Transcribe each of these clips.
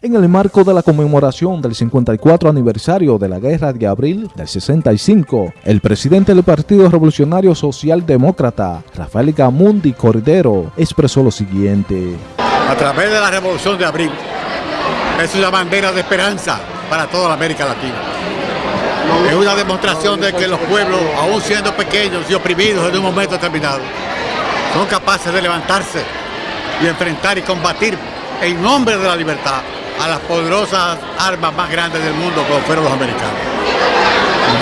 En el marco de la conmemoración del 54 aniversario de la Guerra de Abril del 65, el presidente del Partido Revolucionario Socialdemócrata, Rafael Gamundi Cordero, expresó lo siguiente. A través de la Revolución de Abril, es una bandera de esperanza para toda la América Latina. Es una demostración de que los pueblos, aún siendo pequeños y oprimidos en un momento determinado, son capaces de levantarse y enfrentar y combatir en nombre de la libertad a las poderosas armas más grandes del mundo como fueron los americanos.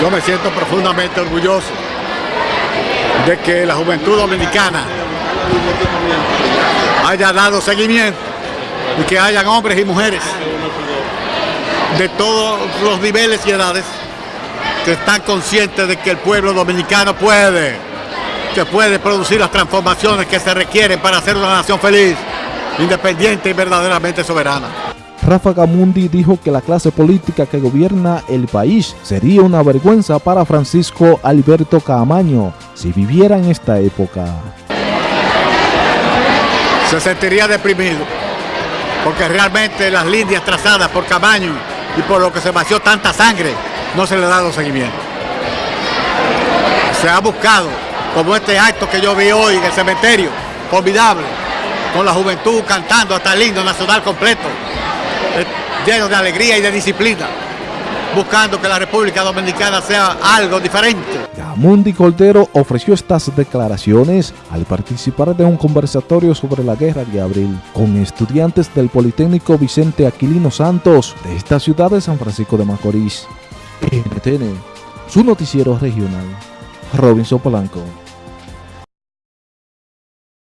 Yo me siento profundamente orgulloso de que la juventud dominicana haya dado seguimiento y que hayan hombres y mujeres de todos los niveles y edades que están conscientes de que el pueblo dominicano puede, que puede producir las transformaciones que se requieren para ser una nación feliz, independiente y verdaderamente soberana. Rafa Gamundi dijo que la clase política que gobierna el país sería una vergüenza para Francisco Alberto Camaño si viviera en esta época. Se sentiría deprimido, porque realmente las líneas trazadas por Camaño y por lo que se vació tanta sangre, no se le ha dado seguimiento. Se ha buscado, como este acto que yo vi hoy en el cementerio, formidable, con la juventud cantando hasta el himno nacional completo, lleno de alegría y de disciplina, buscando que la República Dominicana sea algo diferente. Gamundi Cordero ofreció estas declaraciones al participar de un conversatorio sobre la guerra de abril con estudiantes del Politécnico Vicente Aquilino Santos de esta ciudad de San Francisco de Macorís. NTN, su noticiero regional. Robinson Polanco.